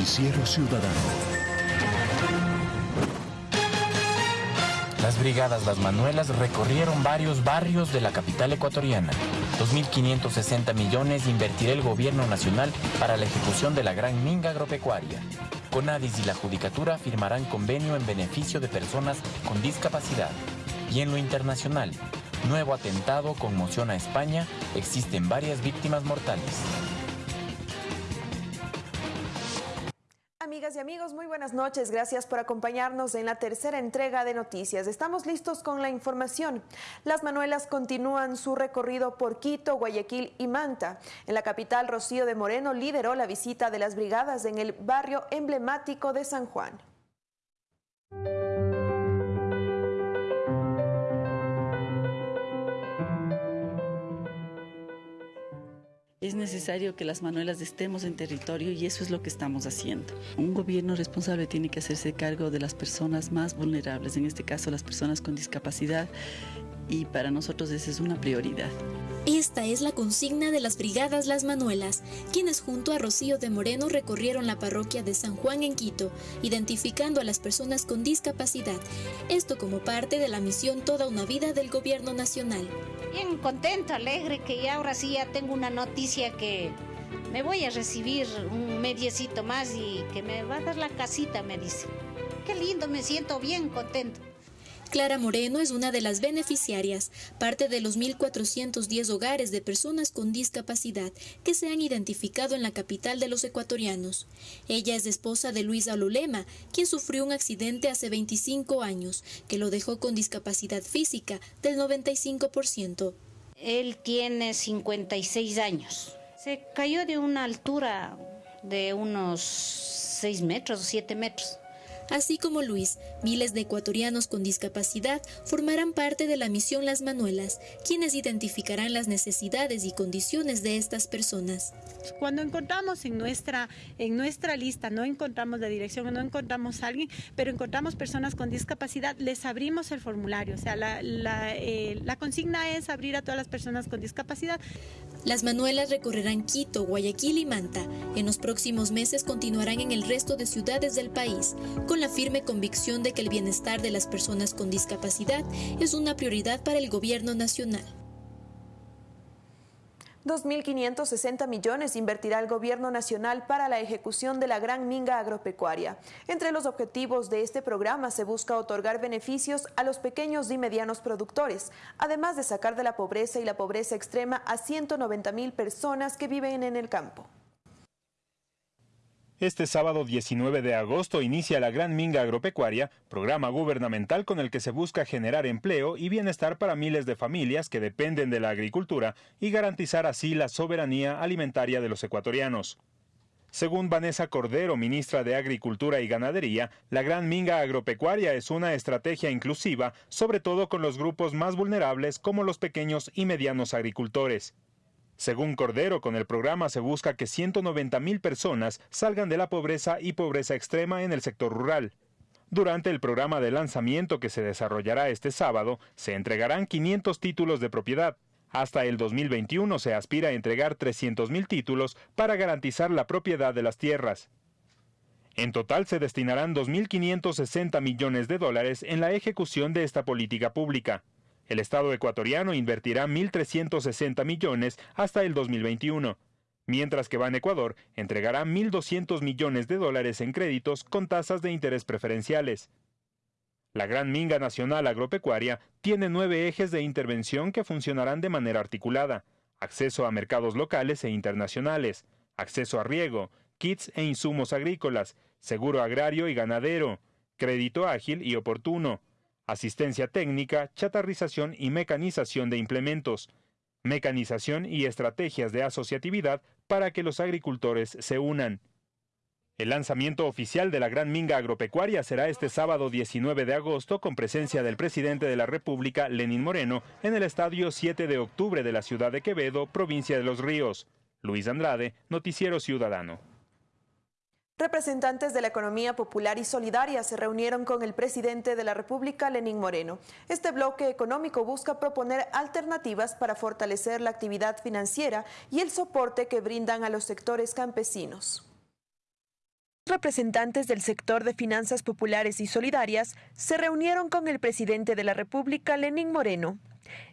Noticiero Ciudadano. Las brigadas Las Manuelas recorrieron varios barrios de la capital ecuatoriana. 2.560 millones invertirá el gobierno nacional para la ejecución de la gran minga agropecuaria. Conadis y la Judicatura firmarán convenio en beneficio de personas con discapacidad. Y en lo internacional, nuevo atentado conmociona a España, existen varias víctimas mortales. Amigas y amigos, muy buenas noches. Gracias por acompañarnos en la tercera entrega de noticias. Estamos listos con la información. Las Manuelas continúan su recorrido por Quito, Guayaquil y Manta. En la capital, Rocío de Moreno lideró la visita de las brigadas en el barrio emblemático de San Juan. Es necesario que las manuelas estemos en territorio y eso es lo que estamos haciendo. Un gobierno responsable tiene que hacerse cargo de las personas más vulnerables, en este caso las personas con discapacidad, y para nosotros esa es una prioridad. Esta es la consigna de las Brigadas Las Manuelas, quienes junto a Rocío de Moreno recorrieron la parroquia de San Juan en Quito, identificando a las personas con discapacidad. Esto como parte de la misión Toda una Vida del Gobierno Nacional. Bien contento, alegre, que ya ahora sí ya tengo una noticia que me voy a recibir un mediecito más y que me va a dar la casita, me dice. Qué lindo, me siento bien contento. Clara Moreno es una de las beneficiarias, parte de los 1.410 hogares de personas con discapacidad que se han identificado en la capital de los ecuatorianos. Ella es esposa de Luis Alulema, quien sufrió un accidente hace 25 años, que lo dejó con discapacidad física del 95%. Él tiene 56 años. Se cayó de una altura de unos 6 metros o 7 metros. Así como Luis, miles de ecuatorianos con discapacidad formarán parte de la misión Las Manuelas, quienes identificarán las necesidades y condiciones de estas personas. Cuando encontramos en nuestra, en nuestra lista, no encontramos la dirección, no encontramos a alguien, pero encontramos personas con discapacidad, les abrimos el formulario. O sea, la, la, eh, la consigna es abrir a todas las personas con discapacidad. Las Manuelas recorrerán Quito, Guayaquil y Manta. En los próximos meses continuarán en el resto de ciudades del país, con la firme convicción de que el bienestar de las personas con discapacidad es una prioridad para el gobierno nacional. 2.560 millones invertirá el gobierno nacional para la ejecución de la gran minga agropecuaria. Entre los objetivos de este programa se busca otorgar beneficios a los pequeños y medianos productores, además de sacar de la pobreza y la pobreza extrema a 190 mil personas que viven en el campo. Este sábado 19 de agosto inicia la Gran Minga Agropecuaria, programa gubernamental con el que se busca generar empleo y bienestar para miles de familias que dependen de la agricultura y garantizar así la soberanía alimentaria de los ecuatorianos. Según Vanessa Cordero, ministra de Agricultura y Ganadería, la Gran Minga Agropecuaria es una estrategia inclusiva, sobre todo con los grupos más vulnerables como los pequeños y medianos agricultores. Según Cordero, con el programa se busca que 190 mil personas salgan de la pobreza y pobreza extrema en el sector rural. Durante el programa de lanzamiento que se desarrollará este sábado, se entregarán 500 títulos de propiedad. Hasta el 2021 se aspira a entregar 300 mil títulos para garantizar la propiedad de las tierras. En total se destinarán 2.560 millones de dólares en la ejecución de esta política pública. El Estado ecuatoriano invertirá 1.360 millones hasta el 2021, mientras que Ban Ecuador entregará 1.200 millones de dólares en créditos con tasas de interés preferenciales. La Gran Minga Nacional Agropecuaria tiene nueve ejes de intervención que funcionarán de manera articulada. Acceso a mercados locales e internacionales, acceso a riego, kits e insumos agrícolas, seguro agrario y ganadero, crédito ágil y oportuno, asistencia técnica, chatarrización y mecanización de implementos, mecanización y estrategias de asociatividad para que los agricultores se unan. El lanzamiento oficial de la Gran Minga Agropecuaria será este sábado 19 de agosto con presencia del presidente de la República, Lenín Moreno, en el estadio 7 de octubre de la ciudad de Quevedo, provincia de Los Ríos. Luis Andrade, Noticiero Ciudadano. Representantes de la economía popular y solidaria se reunieron con el presidente de la República, Lenín Moreno. Este bloque económico busca proponer alternativas para fortalecer la actividad financiera y el soporte que brindan a los sectores campesinos. representantes del sector de finanzas populares y solidarias se reunieron con el presidente de la República, Lenín Moreno.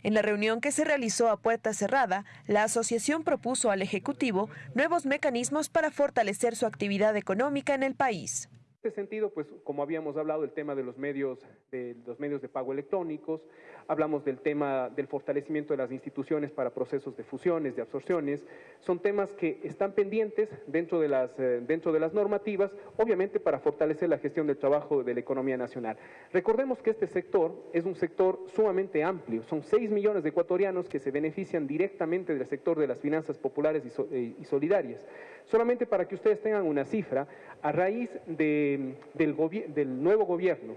En la reunión que se realizó a puerta cerrada, la asociación propuso al Ejecutivo nuevos mecanismos para fortalecer su actividad económica en el país. Este sentido, pues como habíamos hablado del tema de los medios de los medios de pago electrónicos, hablamos del tema del fortalecimiento de las instituciones para procesos de fusiones, de absorciones, son temas que están pendientes dentro de las, eh, dentro de las normativas, obviamente para fortalecer la gestión del trabajo de la economía nacional. Recordemos que este sector es un sector sumamente amplio, son 6 millones de ecuatorianos que se benefician directamente del sector de las finanzas populares y, eh, y solidarias. Solamente para que ustedes tengan una cifra, a raíz de, del, del nuevo gobierno,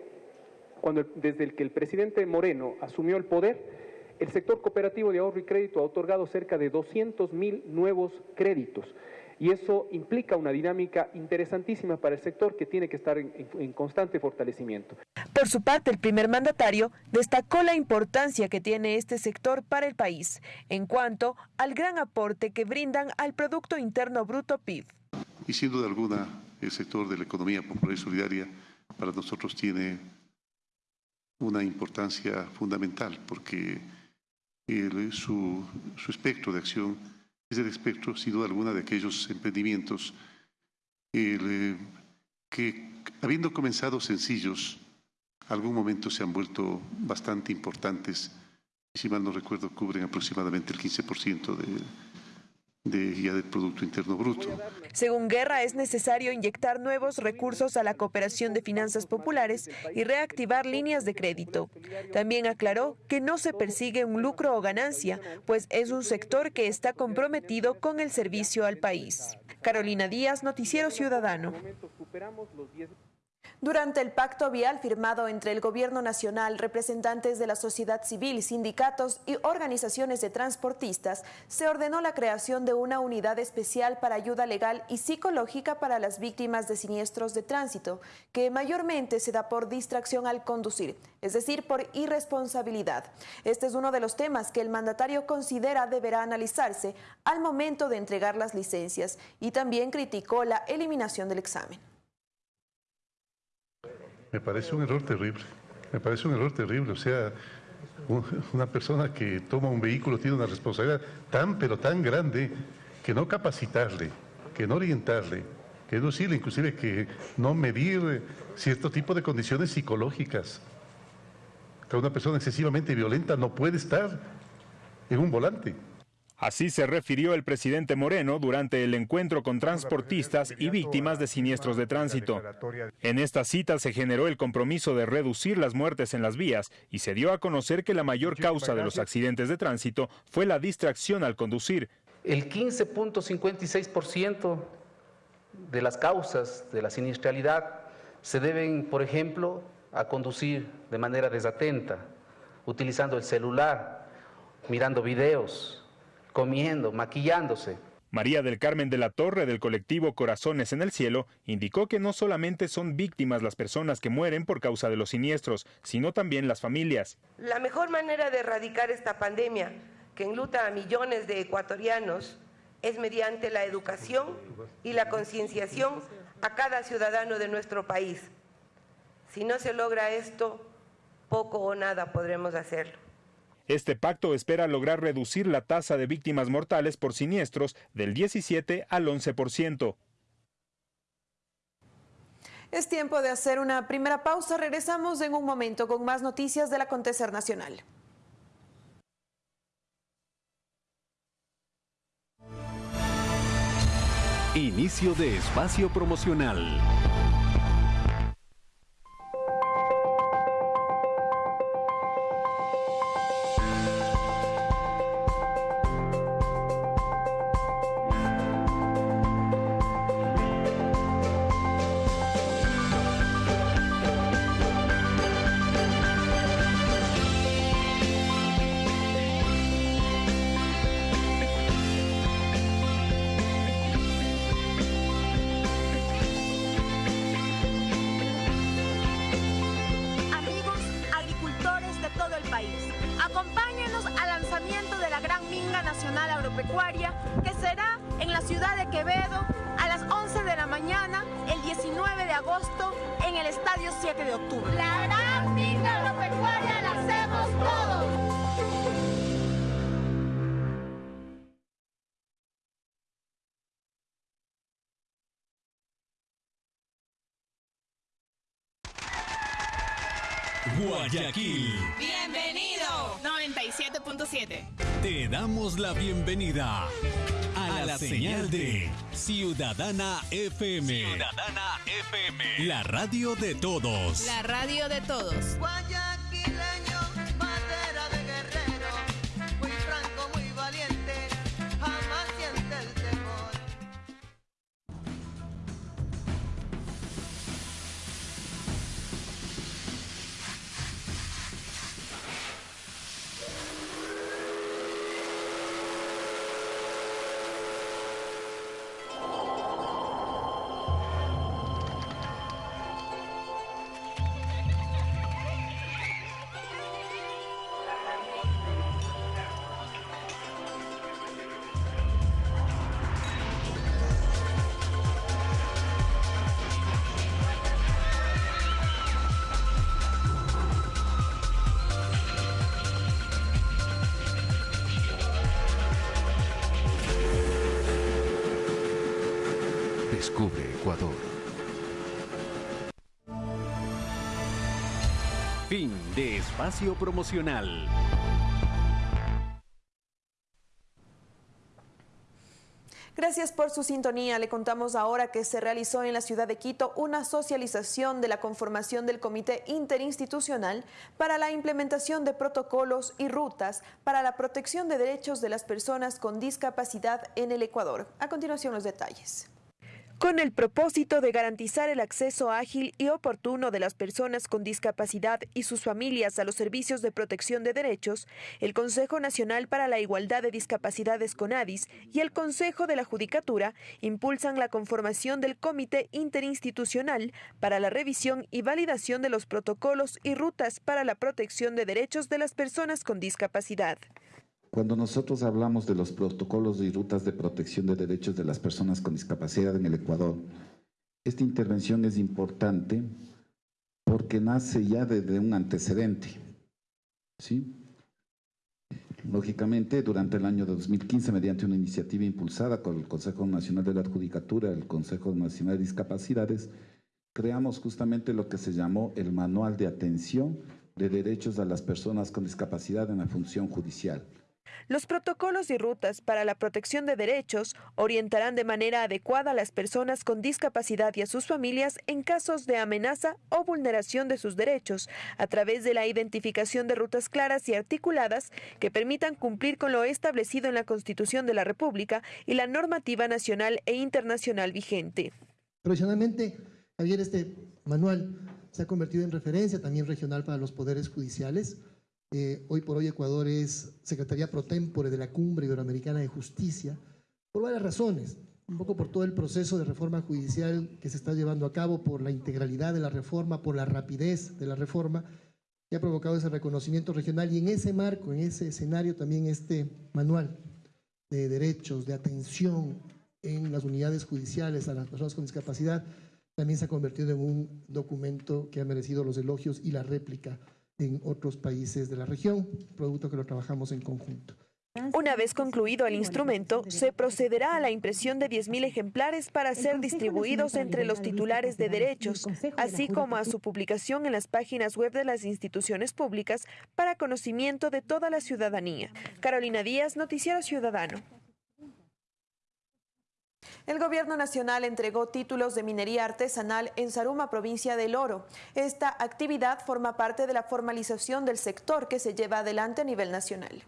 cuando, desde el que el presidente Moreno asumió el poder, el sector cooperativo de ahorro y crédito ha otorgado cerca de 200 mil nuevos créditos. Y eso implica una dinámica interesantísima para el sector que tiene que estar en, en, constante fortalecimiento. Por su parte, el primer mandatario destacó la importancia que tiene este sector para el país en cuanto al gran aporte que brindan al Producto Interno Bruto PIB. Y sin duda alguna, el sector de la economía popular y solidaria para nosotros tiene una importancia fundamental porque su, su, espectro de acción es el espectro, sin duda alguna, de aquellos emprendimientos el, que, habiendo comenzado sencillos, algún momento se han vuelto bastante importantes. Si mal no recuerdo, cubren aproximadamente el 15% de, de. Según Guerra, es necesario inyectar nuevos recursos a la cooperación de finanzas populares y reactivar líneas de crédito. También aclaró que no se persigue un lucro o ganancia, pues es un sector que está comprometido con el servicio al país. Carolina Díaz, Noticiero Ciudadano. Durante el pacto vial firmado entre el Gobierno Nacional, representantes de la sociedad civil, sindicatos y organizaciones de transportistas, se ordenó la creación de una unidad especial para ayuda legal y psicológica para las víctimas de siniestros de tránsito, que mayormente se da por distracción al conducir, es decir, por irresponsabilidad. Este es uno de los temas que el mandatario considera deberá analizarse al momento de entregar las licencias y también criticó la eliminación del examen. Me parece un error terrible, me parece un error terrible. O sea, una persona que toma un vehículo tiene una responsabilidad tan, pero tan grande que no capacitarle, que no orientarle, que no decirle inclusive que no medir cierto tipo de condiciones psicológicas. Que una persona excesivamente violenta no puede estar en un volante. Así se refirió el presidente Moreno durante el encuentro con transportistas y víctimas de siniestros de tránsito. En esta cita se generó el compromiso de reducir las muertes en las vías y se dio a conocer que la mayor causa de los accidentes de tránsito fue la distracción al conducir. El 15.56% de las causas de la siniestralidad se deben, por ejemplo, a conducir de manera desatenta, utilizando el celular, mirando videos, comiendo, maquillándose. María del Carmen de la Torre del colectivo Corazones en el Cielo indicó que no solamente son víctimas las personas que mueren por causa de los siniestros, sino también las familias. La mejor manera de erradicar esta pandemia que enluta a millones de ecuatorianos es mediante la educación y la concienciación a cada ciudadano de nuestro país. Si no se logra esto, poco o nada podremos hacerlo. Este pacto espera lograr reducir la tasa de víctimas mortales por siniestros del 17 al 11%. Es tiempo de hacer una primera pausa. Regresamos en un momento con más noticias del acontecer nacional. Inicio de espacio promocional. Que será en la ciudad de Quevedo a las 11 de la mañana el 19 agosto en el Estadio 7 de octubre. La gran finca agropecuaria la hacemos todos. Guayaquil. Bienvenido. 97.7. Te damos la bienvenida a, la, señal, de Ciudadana FM. Ciudadana FM. La radio de todos. La radio de todos. De espacio promocional. Gracias por su sintonía. Le contamos ahora que se realizó en la ciudad de Quito una socialización de la conformación del Comité Interinstitucional para la implementación de protocolos y rutas para la protección de derechos de las personas con discapacidad en el Ecuador. A continuación los detalles. Con el propósito de garantizar el acceso ágil y oportuno de las personas con discapacidad y sus familias a los servicios de protección de derechos, el Consejo Nacional para la Igualdad de Discapacidades CONADIS y el Consejo de la Judicatura impulsan la conformación del Comité Interinstitucional para la revisión y validación de los protocolos y rutas para la protección de derechos de las personas con discapacidad. Cuando nosotros hablamos de los protocolos y rutas de protección de derechos de las personas con discapacidad en el Ecuador, esta intervención es importante porque nace ya desde un antecedente. ¿sí? Lógicamente, durante el año 2015, mediante una iniciativa impulsada con el Consejo Nacional de la Judicatura, el Consejo Nacional de Discapacidades, creamos justamente lo que se llamó el Manual de Atención de Derechos a las Personas con Discapacidad en la Función Judicial. Los protocolos y rutas para la protección de derechos orientarán de manera adecuada a las personas con discapacidad y a sus familias en casos de amenaza o vulneración de sus derechos, a través de la identificación de rutas claras y articuladas que permitan cumplir con lo establecido en la Constitución de la República y la normativa nacional e internacional vigente. Profesionalmente, Javier, este manual se ha convertido en referencia también regional para los poderes judiciales eh, hoy por hoy Ecuador es Secretaría Pro Tempore de la Cumbre Iberoamericana de Justicia, por varias razones. Un poco por todo el proceso de reforma judicial que se está llevando a cabo, por la integralidad de la reforma, por la rapidez de la reforma, que ha provocado ese reconocimiento regional. Y en ese marco, en ese escenario, también este manual de derechos, de atención en las unidades judiciales a las personas con discapacidad, también se ha convertido en un documento que ha merecido los elogios y la réplica en otros países de la región, producto que lo trabajamos en conjunto. Una vez concluido el instrumento, se procederá a la impresión de 10.000 ejemplares para ser distribuidos entre los titulares de derechos, así como a su publicación en las páginas web de las instituciones públicas para conocimiento de toda la ciudadanía. Carolina Díaz, Noticiero Ciudadano. El Gobierno Nacional entregó títulos de minería artesanal en Saruma, provincia del Oro. Esta actividad forma parte de la formalización del sector que se lleva adelante a nivel nacional.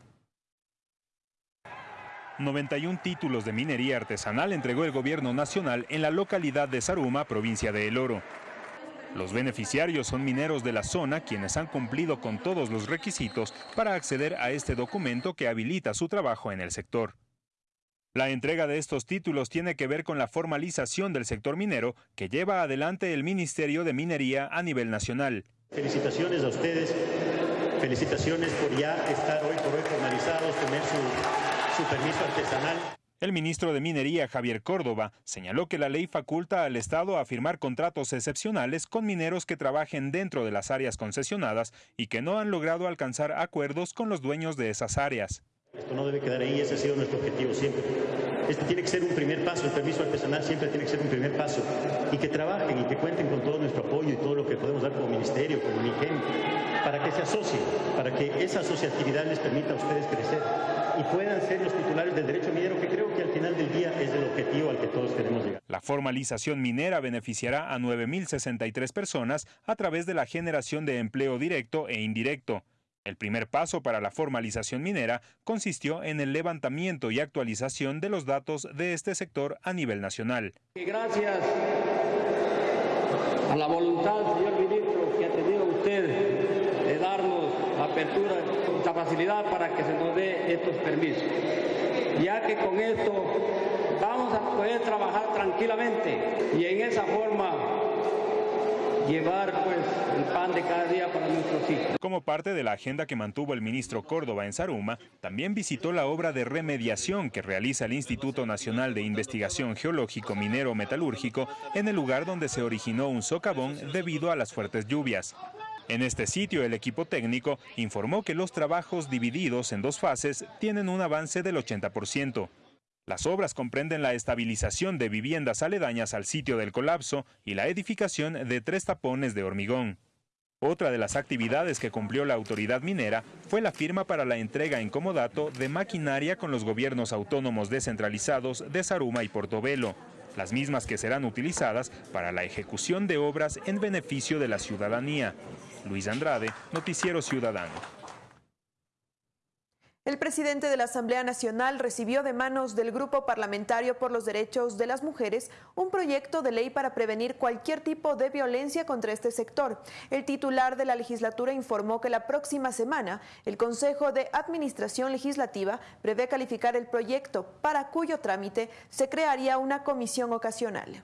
91 títulos de minería artesanal entregó el Gobierno Nacional en la localidad de Saruma, provincia de El Oro. Los beneficiarios son mineros de la zona quienes han cumplido con todos los requisitos para acceder a este documento que habilita su trabajo en el sector. La entrega de estos títulos tiene que ver con la formalización del sector minero que lleva adelante el Ministerio de Minería a nivel nacional. Felicitaciones a ustedes, felicitaciones por ya estar hoy por hoy formalizados, tener su, su permiso artesanal. El ministro de Minería, Javier Córdoba, señaló que la ley faculta al Estado a firmar contratos excepcionales con mineros que trabajen dentro de las áreas concesionadas y que no han logrado alcanzar acuerdos con los dueños de esas áreas. Esto no debe quedar ahí, ese ha sido nuestro objetivo siempre. Este tiene que ser un primer paso, el permiso artesanal siempre tiene que ser un primer paso. Y que trabajen y que cuenten con todo nuestro apoyo y todo lo que podemos dar como ministerio, como MIGEM, para que se asocien, para que esa asociatividad les permita a ustedes crecer y puedan ser los titulares del derecho minero, que creo que al final del día es el objetivo al que todos queremos llegar. La formalización minera beneficiará a 9.063 personas a través de la generación de empleo directo e indirecto. El primer paso para la formalización minera consistió en el levantamiento y actualización de los datos de este sector a nivel nacional. Gracias a la voluntad, señor ministro, que ha tenido usted de darnos apertura, esta facilidad para que se nos dé estos permisos. Ya que con esto vamos a poder trabajar tranquilamente y en esa forma llevar pues el pan de cada día para nuestros hijos. Como parte de la agenda que mantuvo el ministro Córdoba en Saruma, también visitó la obra de remediación que realiza el Instituto Nacional de Investigación Geológico Minero Metalúrgico en el lugar donde se originó un socavón debido a las fuertes lluvias. En este sitio, el equipo técnico informó que los trabajos divididos en dos fases tienen un avance del 80%. Las obras comprenden la estabilización de viviendas aledañas al sitio del colapso y la edificación de tres tapones de hormigón. Otra de las actividades que cumplió la autoridad minera fue la firma para la entrega en comodato de maquinaria con los gobiernos autónomos descentralizados de Saruma y Portobelo, las mismas que serán utilizadas para la ejecución de obras en beneficio de la ciudadanía. Luis Andrade, Noticiero Ciudadano. El presidente de la Asamblea Nacional recibió de manos del Grupo Parlamentario por los Derechos de las Mujeres un proyecto de ley para prevenir cualquier tipo de violencia contra este sector. El titular de la legislatura informó que la próxima semana el Consejo de Administración Legislativa prevé calificar el proyecto, para cuyo trámite se crearía una comisión ocasional.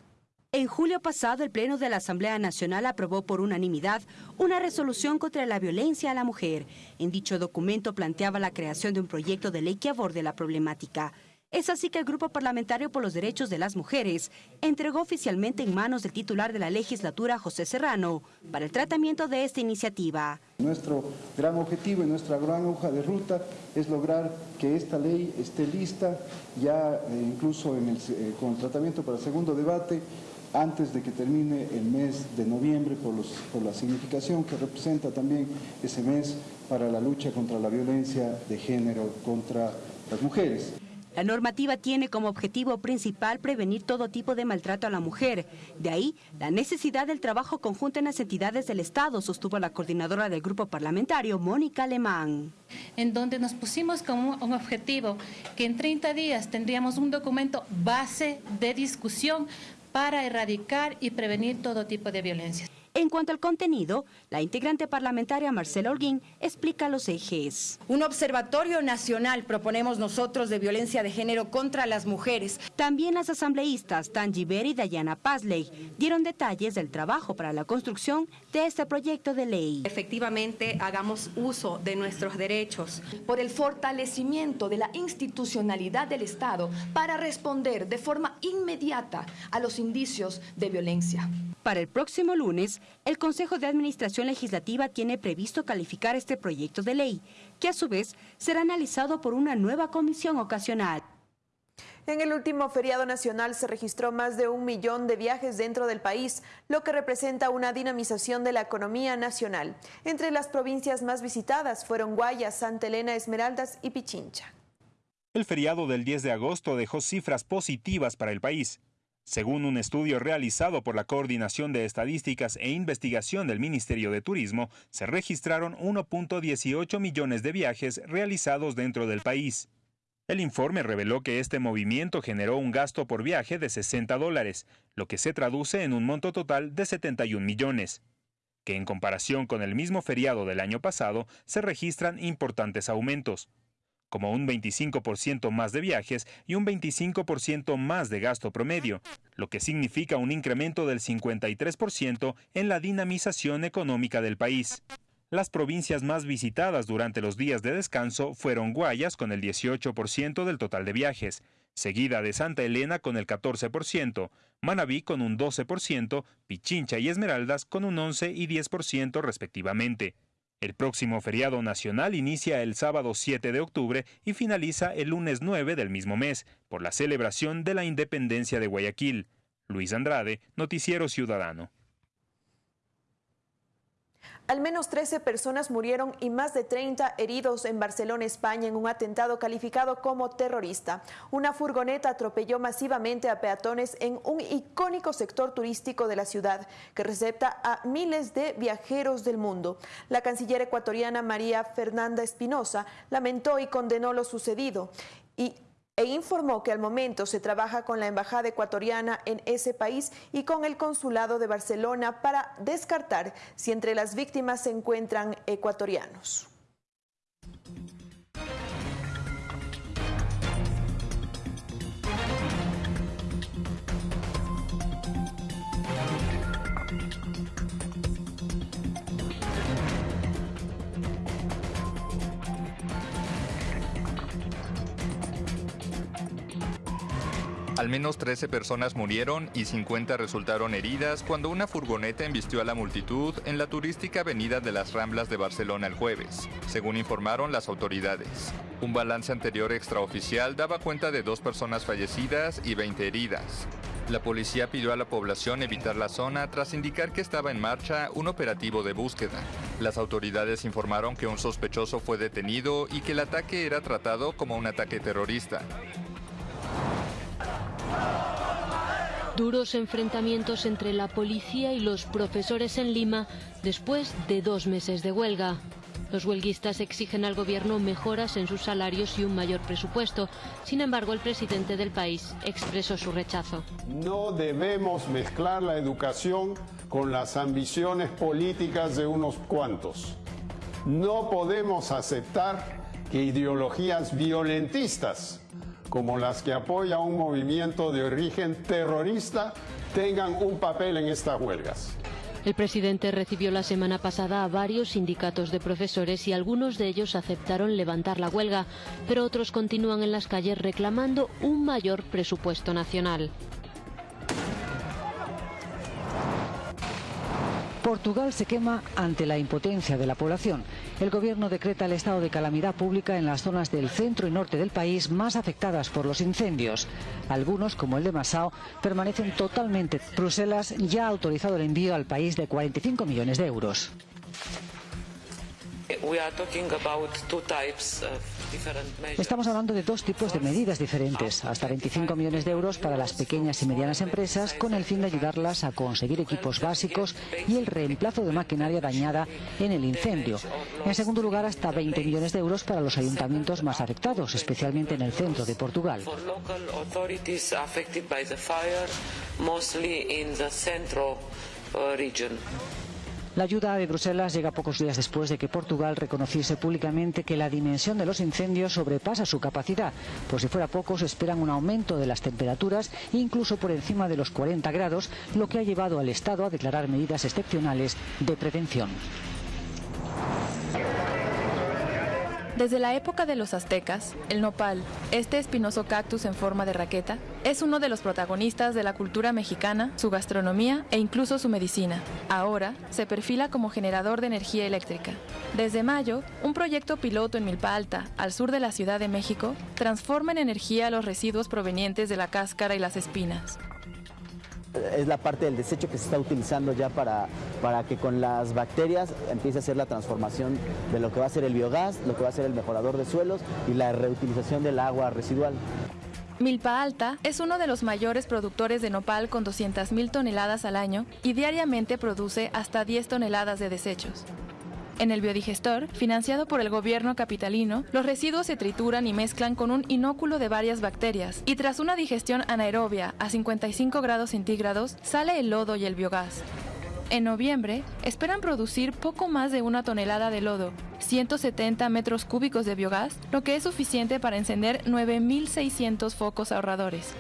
En julio pasado, el Pleno de la Asamblea Nacional aprobó por unanimidad una resolución contra la violencia a la mujer. En dicho documento planteaba la creación de un proyecto de ley que aborde la problemática. Es así que el Grupo Parlamentario por los Derechos de las Mujeres entregó oficialmente en manos del titular de la legislatura, José Serrano, para el tratamiento de esta iniciativa. Nuestro gran objetivo y nuestra gran hoja de ruta es lograr que esta ley esté lista ya eh, incluso en el, eh, con tratamiento para el segundo debate antes de que termine el mes de noviembre por, los, por la significación que representa también ese mes para la lucha contra la violencia de género contra las mujeres. La normativa tiene como objetivo principal prevenir todo tipo de maltrato a la mujer. De ahí la necesidad del trabajo conjunto en las entidades del Estado, sostuvo la coordinadora del grupo parlamentario, Mónica Alemán. En donde nos pusimos como un objetivo que en 30 días tendríamos un documento base de discusión para erradicar y prevenir todo tipo de violencia. En cuanto al contenido, la integrante parlamentaria Marcela Holguín explica los ejes. Un observatorio nacional proponemos nosotros de violencia de género contra las mujeres. También las asambleístas Tanji Beri y Dayana Pazley dieron detalles del trabajo para la construcción de este proyecto de ley. Efectivamente, hagamos uso de nuestros derechos por el fortalecimiento de la institucionalidad del Estado para responder de forma inmediata a los indicios de violencia. Para el próximo lunes, el Consejo de Administración Legislativa tiene previsto calificar este proyecto de ley, que a su vez será analizado por una nueva comisión ocasional. En el último feriado nacional se registró más de un millón de viajes dentro del país, lo que representa una dinamización de la economía nacional. Entre las provincias más visitadas fueron Guayas, Santa Elena, Esmeraldas y Pichincha. El feriado del 10 de agosto dejó cifras positivas para el país. Según un estudio realizado por la Coordinación de Estadísticas e Investigación del Ministerio de Turismo, se registraron 1.18 millones de viajes realizados dentro del país. El informe reveló que este movimiento generó un gasto por viaje de 60 dólares, lo que se traduce en un monto total de 71 millones, que en comparación con el mismo feriado del año pasado se registran importantes aumentos como un 25% más de viajes y un 25% más de gasto promedio, lo que significa un incremento del 53% en la dinamización económica del país. Las provincias más visitadas durante los días de descanso fueron Guayas con el 18% del total de viajes, seguida de Santa Elena con el 14%, Manabí con un 12%, Pichincha y Esmeraldas con un 11 y 10% respectivamente. El próximo feriado nacional inicia el sábado 7 de octubre y finaliza el lunes 9 del mismo mes, por la celebración de la independencia de Guayaquil. Luis Andrade, Noticiero Ciudadano. Al menos 13 personas murieron y más de 30 heridos en Barcelona, España, en un atentado calificado como terrorista. Una furgoneta atropelló masivamente a peatones en un icónico sector turístico de la ciudad que recepta a miles de viajeros del mundo. La canciller ecuatoriana María Fernanda Espinosa lamentó y condenó lo sucedido y e informó que al momento se trabaja con la Embajada ecuatoriana en ese país y con el Consulado de Barcelona para descartar si entre las víctimas se encuentran ecuatorianos. Al menos 13 personas murieron y 50 resultaron heridas cuando una furgoneta embistió a la multitud en la turística avenida de las Ramblas de Barcelona el jueves, según informaron las autoridades. Un balance anterior extraoficial daba cuenta de dos personas fallecidas y 20 heridas. La policía pidió a la población evitar la zona tras indicar que estaba en marcha un operativo de búsqueda. Las autoridades informaron que un sospechoso fue detenido y que el ataque era tratado como un ataque terrorista. Duros enfrentamientos entre la policía y los profesores en Lima después de dos meses de huelga. Los huelguistas exigen al gobierno mejoras en sus salarios y un mayor presupuesto. Sin embargo, el presidente del país expresó su rechazo. No debemos mezclar la educación con las ambiciones políticas de unos cuantos. No podemos aceptar que ideologías violentistas como las que apoya un movimiento de origen terrorista tengan un papel en estas huelgas. El presidente recibió la semana pasada a varios sindicatos de profesores y algunos de ellos aceptaron levantar la huelga, pero otros continúan en las calles reclamando un mayor presupuesto nacional. Portugal se quema ante la impotencia de la población. El gobierno decreta el estado de calamidad pública en las zonas del centro y norte del país más afectadas por los incendios. Algunos, como el de Massao, permanecen totalmente. Bruselas ya ha autorizado el envío al país de 45 millones de euros. Estamos hablando de dos tipos de medidas diferentes, hasta 25 millones de euros para las pequeñas y medianas empresas con el fin de ayudarlas a conseguir equipos básicos y el reemplazo de maquinaria dañada en el incendio. En segundo lugar, hasta 20 millones de euros para los ayuntamientos más afectados, especialmente en el centro de Portugal. La ayuda de Bruselas llega pocos días después de que Portugal reconociese públicamente que la dimensión de los incendios sobrepasa su capacidad. Por si fuera poco, se esperan un aumento de las temperaturas, incluso por encima de los 40 grados, lo que ha llevado al Estado a declarar medidas excepcionales de prevención. Desde la época de los aztecas, el nopal, este espinoso cactus en forma de raqueta, es uno de los protagonistas de la cultura mexicana, su gastronomía e incluso su medicina. Ahora se perfila como generador de energía eléctrica. Desde mayo, un proyecto piloto en Milpa Alta, al sur de la Ciudad de México, transforma en energía los residuos provenientes de la cáscara y las espinas es la parte del desecho que se está utilizando ya para, para que con las bacterias empiece a hacer la transformación de lo que va a ser el biogás, lo que va a ser el mejorador de suelos y la reutilización del agua residual. Milpa Alta es uno de los mayores productores de nopal con 200.000 toneladas al año y diariamente produce hasta 10 toneladas de desechos. En el biodigestor, financiado por el gobierno capitalino, los residuos se trituran y mezclan con un inóculo de varias bacterias y tras una digestión anaerobia a 55 grados centígrados sale el lodo y el biogás. En noviembre, esperan producir poco más de una tonelada de lodo, 170 metros cúbicos de biogás, lo que es suficiente para encender 9.600 focos ahorradores.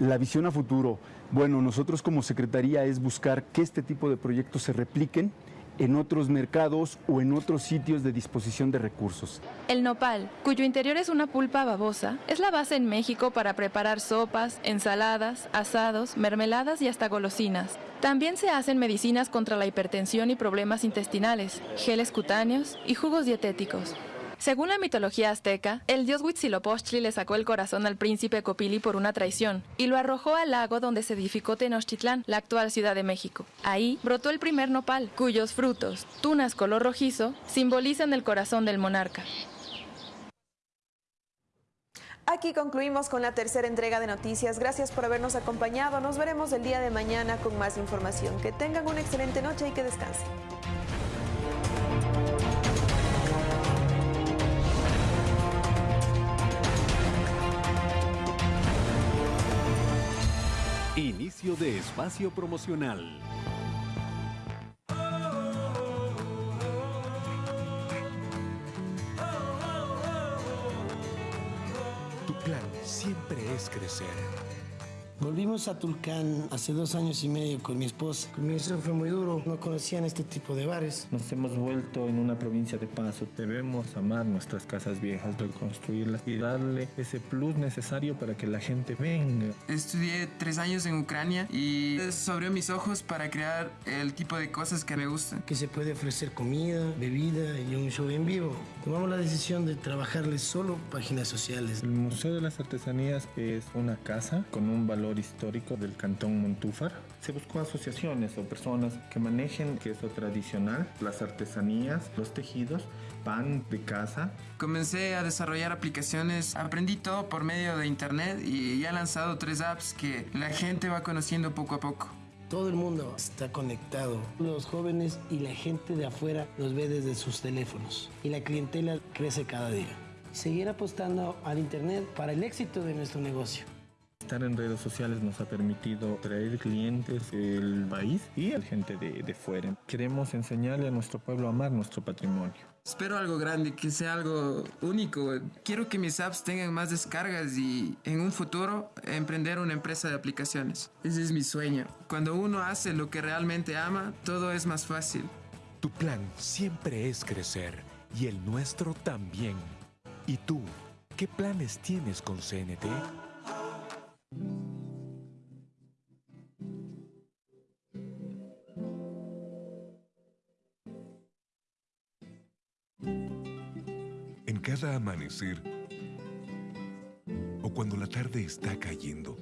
La visión a futuro, bueno, nosotros como Secretaría es buscar que este tipo de proyectos se repliquen en otros mercados o en otros sitios de disposición de recursos. El nopal, cuyo interior es una pulpa babosa, es la base en México para preparar sopas, ensaladas, asados, mermeladas y hasta golosinas. También se hacen medicinas contra la hipertensión y problemas intestinales, geles cutáneos y jugos dietéticos. Según la mitología azteca, el dios Huitzilopochtli le sacó el corazón al príncipe Copili por una traición y lo arrojó al lago donde se edificó Tenochtitlán, la actual Ciudad de México. Ahí brotó el primer nopal, cuyos frutos, tunas color rojizo, simbolizan el corazón del monarca. Aquí concluimos con la tercera entrega de noticias. Gracias por habernos acompañado. Nos veremos el día de mañana con más información. Que tengan una excelente noche y que descansen. Inicio de espacio promocional. Tu plan siempre es crecer. Volvimos a Tulcán hace dos años y medio con mi esposa. El comienzo fue muy duro, no conocían este tipo de bares. Nos hemos vuelto en una provincia de paso. Debemos amar nuestras casas viejas, reconstruirlas y darle ese plus necesario para que la gente venga. Estudié tres años en Ucrania y eso abrió mis ojos para crear el tipo de cosas que me gustan. Que se puede ofrecer comida, bebida y un show en vivo. Tomamos la decisión de trabajarles solo páginas sociales. El Museo de las Artesanías es una casa con un valor histórico del cantón Montúfar. Se buscó asociaciones o personas que manejen queso tradicional, las artesanías, los tejidos, pan de casa. Comencé a desarrollar aplicaciones, aprendí todo por medio de internet y ya he lanzado tres apps que la gente va conociendo poco a poco. Todo el mundo está conectado. Los jóvenes y la gente de afuera los ve desde sus teléfonos y la clientela crece cada día. Seguir apostando al Internet para el éxito de nuestro negocio. Estar en redes sociales nos ha permitido traer clientes del país y a gente de, de fuera. Queremos enseñarle a nuestro pueblo a amar nuestro patrimonio. Espero algo grande, que sea algo único. Quiero que mis apps tengan más descargas y en un futuro emprender una empresa de aplicaciones. Ese es mi sueño. Cuando uno hace lo que realmente ama, todo es más fácil. Tu plan siempre es crecer y el nuestro también. ¿Y tú? ¿Qué planes tienes con CNT? En cada amanecer o cuando la tarde está cayendo,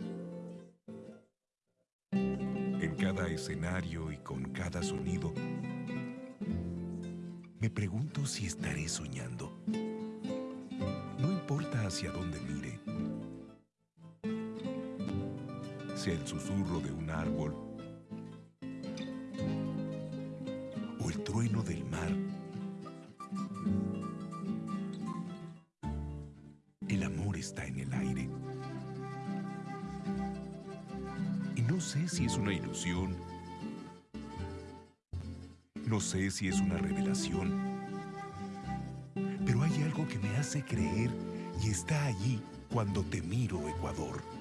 en cada escenario y con cada sonido, me pregunto si estaré soñando. No importa hacia dónde mire, el susurro de un árbol o el trueno del mar. El amor está en el aire. Y no sé si es una ilusión. No sé si es una revelación. Pero hay algo que me hace creer y está allí cuando te miro, Ecuador.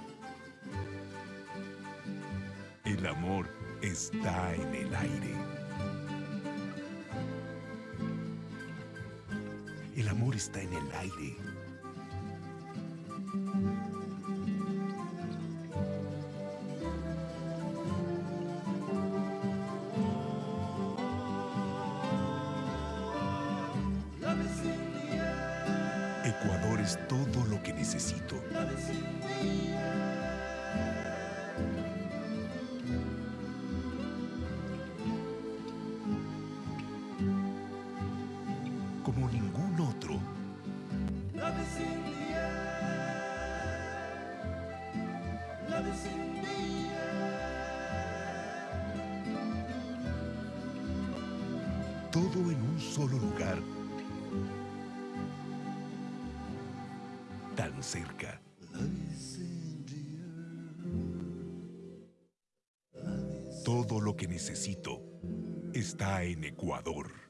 Amor está en el aire. El amor está en el aire. Ecuador es todo lo que necesito. Solo lugar. Tan cerca. Todo lo que necesito está en Ecuador.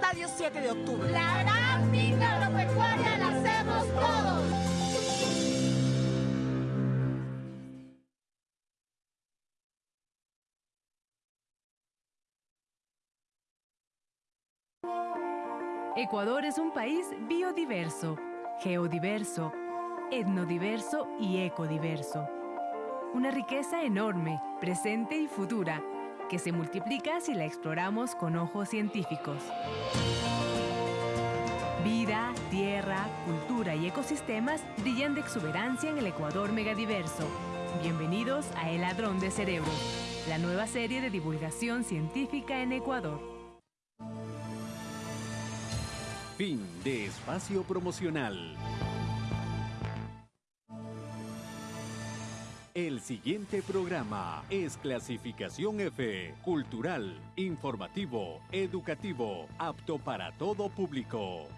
Estadio 7 de octubre. La gran minga agropecuaria la hacemos todos. Ecuador es un país biodiverso, geodiverso, etnodiverso y ecodiverso. Una riqueza enorme, presente y futura, que se multiplica si la exploramos con ojos científicos. Vida, tierra, cultura y ecosistemas brillan de exuberancia en el Ecuador megadiverso. Bienvenidos a El Ladrón de Cerebros, la nueva serie de divulgación científica en Ecuador. Fin de espacio promocional. El siguiente programa es clasificación F, cultural, informativo, educativo, apto para todo público.